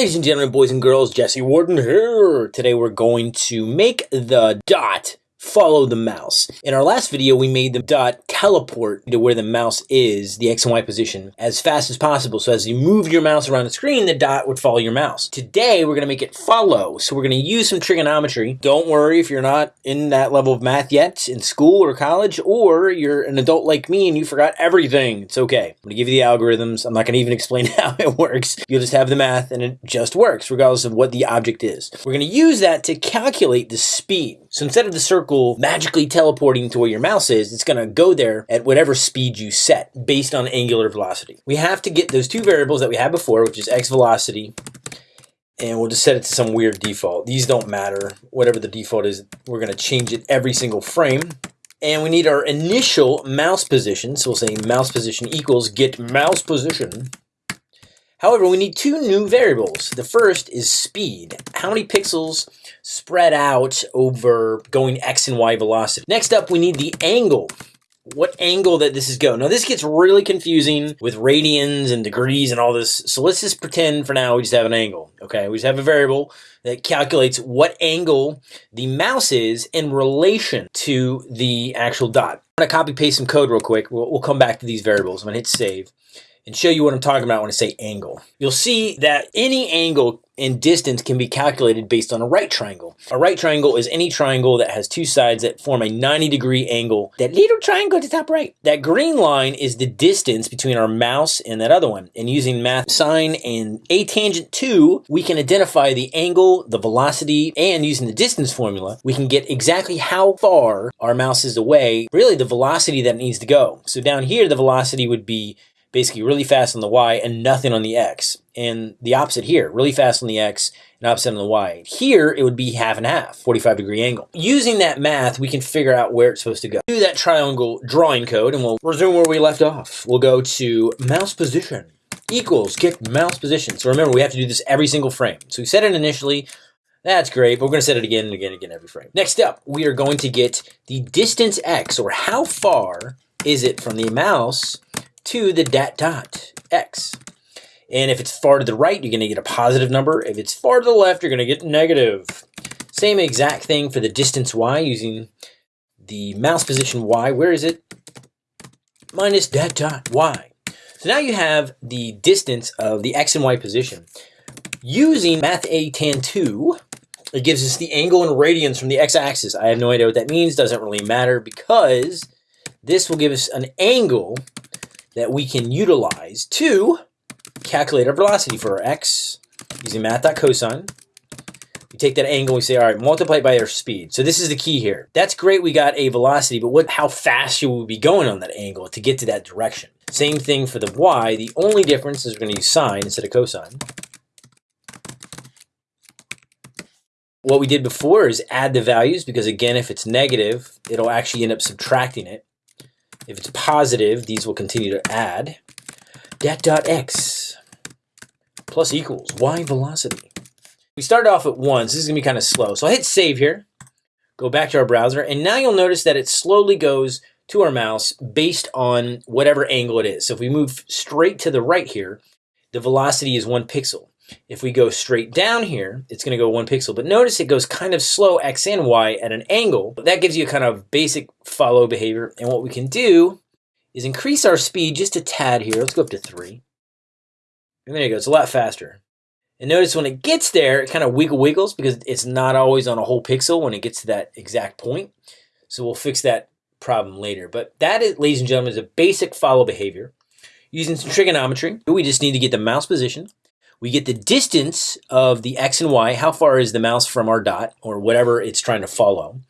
Ladies and gentlemen, boys and girls, Jesse Warden here. Today we're going to make the dot follow the mouse. In our last video, we made the dot teleport to where the mouse is, the X and Y position, as fast as possible. So as you move your mouse around the screen, the dot would follow your mouse. Today, we're gonna make it follow. So we're gonna use some trigonometry. Don't worry if you're not in that level of math yet, in school or college, or you're an adult like me and you forgot everything. It's okay. I'm gonna give you the algorithms. I'm not gonna even explain how it works. You'll just have the math and it just works, regardless of what the object is. We're gonna use that to calculate the speed. So instead of the circle magically teleporting to where your mouse is, it's going to go there at whatever speed you set based on angular velocity. We have to get those two variables that we had before, which is x velocity, and we'll just set it to some weird default. These don't matter. Whatever the default is, we're going to change it every single frame. And we need our initial mouse position. So we'll say mouse position equals get mouse position. However, we need two new variables. The first is speed. How many pixels spread out over going x and y velocity. Next up, we need the angle. What angle that this is going. Now, this gets really confusing with radians and degrees and all this. So let's just pretend for now we just have an angle. Okay, we just have a variable that calculates what angle the mouse is in relation to the actual dot. I'm to copy paste some code real quick. We'll, we'll come back to these variables. I'm to hit save and show you what I'm talking about when I say angle. You'll see that any angle and distance can be calculated based on a right triangle. A right triangle is any triangle that has two sides that form a 90 degree angle. That little triangle at the top right. That green line is the distance between our mouse and that other one. And using math sine and a tangent 2, we can identify the angle, the velocity, and using the distance formula, we can get exactly how far our mouse is away, really the velocity that needs to go. So down here, the velocity would be basically really fast on the y and nothing on the x. And the opposite here, really fast on the x and opposite on the y. Here, it would be half and half, 45 degree angle. Using that math, we can figure out where it's supposed to go. Do that triangle drawing code and we'll resume where we left off. We'll go to mouse position equals get mouse position. So remember, we have to do this every single frame. So we set it initially, that's great, but we're going to set it again and again and again every frame. Next up, we are going to get the distance x, or how far is it from the mouse to the dot dot x. And if it's far to the right, you're going to get a positive number. If it's far to the left, you're going to get negative. Same exact thing for the distance y using the mouse position y. Where is it? Minus dat dot y. So now you have the distance of the x and y position. Using math atan2, it gives us the angle in radians from the x-axis. I have no idea what that means. Doesn't really matter because this will give us an angle that we can utilize to calculate our velocity for our x using math.cosine. We take that angle, we say, all right, multiply it by our speed. So this is the key here. That's great, we got a velocity, but what? how fast should we be going on that angle to get to that direction? Same thing for the y. The only difference is we're going to use sine instead of cosine. What we did before is add the values because again, if it's negative, it'll actually end up subtracting it. If it's positive, these will continue to add. Dat dot x plus equals y velocity. We started off at 1, so this is going to be kind of slow. So I hit save here, go back to our browser, and now you'll notice that it slowly goes to our mouse based on whatever angle it is. So if we move straight to the right here, the velocity is one pixel. If we go straight down here, it's going to go one pixel. But notice it goes kind of slow x and y at an angle. But that gives you a kind of basic follow behavior. And what we can do is increase our speed just a tad here. Let's go up to 3. And there you go. It's a lot faster. And notice when it gets there, it kind of wiggle wiggles because it's not always on a whole pixel when it gets to that exact point. So we'll fix that problem later. But that, is, ladies and gentlemen, is a basic follow behavior. Using some trigonometry, we just need to get the mouse position we get the distance of the x and y, how far is the mouse from our dot, or whatever it's trying to follow.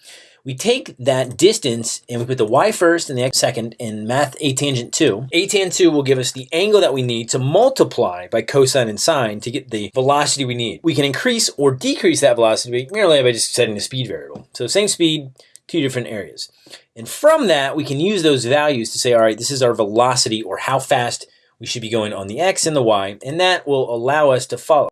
We take that distance and we put the y first and the x second in math a tangent 2. Atan2 will give us the angle that we need to multiply by cosine and sine to get the velocity we need. We can increase or decrease that velocity merely by just setting the speed variable. So same speed, two different areas. And from that, we can use those values to say, all right, this is our velocity or how fast we should be going on the X and the Y, and that will allow us to follow.